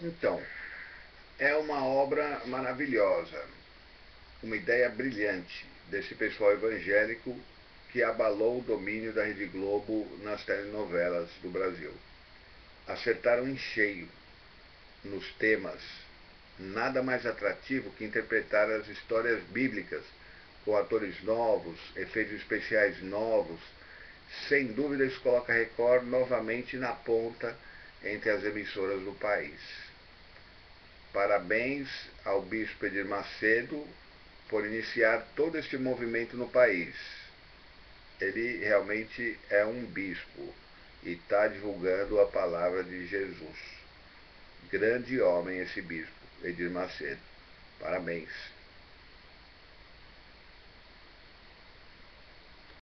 Então, é uma obra maravilhosa, uma ideia brilhante desse pessoal evangélico que abalou o domínio da Rede Globo nas telenovelas do Brasil. Acertaram em cheio nos temas, nada mais atrativo que interpretar as histórias bíblicas com atores novos, efeitos especiais novos. Sem dúvida, isso coloca Record novamente na ponta entre as emissoras do país. Parabéns ao Bispo Edir Macedo por iniciar todo este movimento no país. Ele realmente é um bispo e está divulgando a palavra de Jesus. Grande homem esse bispo, Edir Macedo. Parabéns.